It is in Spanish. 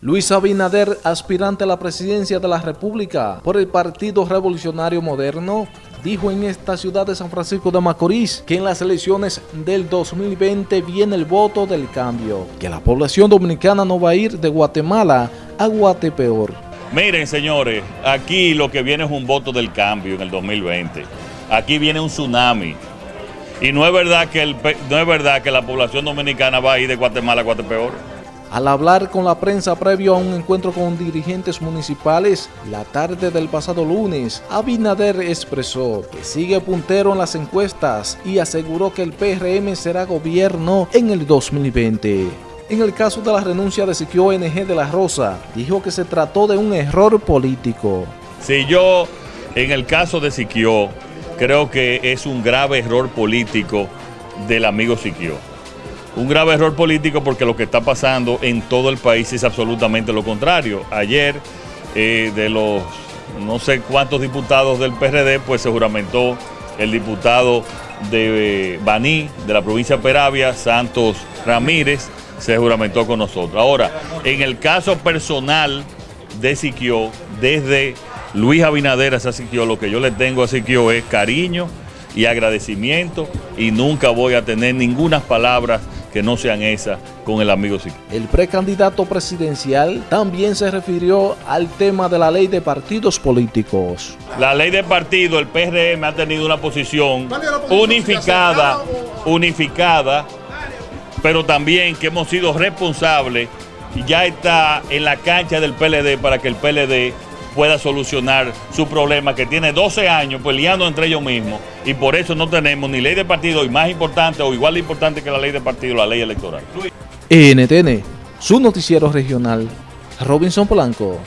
Luis Abinader, aspirante a la presidencia de la República por el Partido Revolucionario Moderno, dijo en esta ciudad de San Francisco de Macorís que en las elecciones del 2020 viene el voto del cambio, que la población dominicana no va a ir de Guatemala a Guatepeor. Miren señores, aquí lo que viene es un voto del cambio en el 2020. Aquí viene un tsunami. Y no es verdad que, no es verdad que la población dominicana va a ir de Guatemala a Guatepeor. Al hablar con la prensa previo a un encuentro con dirigentes municipales la tarde del pasado lunes, Abinader expresó que sigue puntero en las encuestas y aseguró que el PRM será gobierno en el 2020. En el caso de la renuncia de Siquio NG de la Rosa, dijo que se trató de un error político. Si yo, en el caso de Siquio, creo que es un grave error político del amigo Siquio un grave error político porque lo que está pasando en todo el país es absolutamente lo contrario. Ayer, eh, de los no sé cuántos diputados del PRD, pues se juramentó el diputado de eh, Baní, de la provincia de Peravia, Santos Ramírez, se juramentó con nosotros. Ahora, en el caso personal de Siquio, desde Luis Abinader a Siquio, lo que yo le tengo a Siquio es cariño y agradecimiento y nunca voy a tener ninguna palabras que no sean esas con el amigo Siquio. El precandidato presidencial también se refirió al tema de la ley de partidos políticos. La ley de partido, el PRM ha tenido una posición unificada, unificada, pero también que hemos sido responsables y ya está en la cancha del PLD para que el PLD pueda solucionar su problema que tiene 12 años peleando entre ellos mismos y por eso no tenemos ni ley de partido y más importante o igual de importante que la ley de partido, la ley electoral. NTN, su noticiero regional, Robinson Polanco.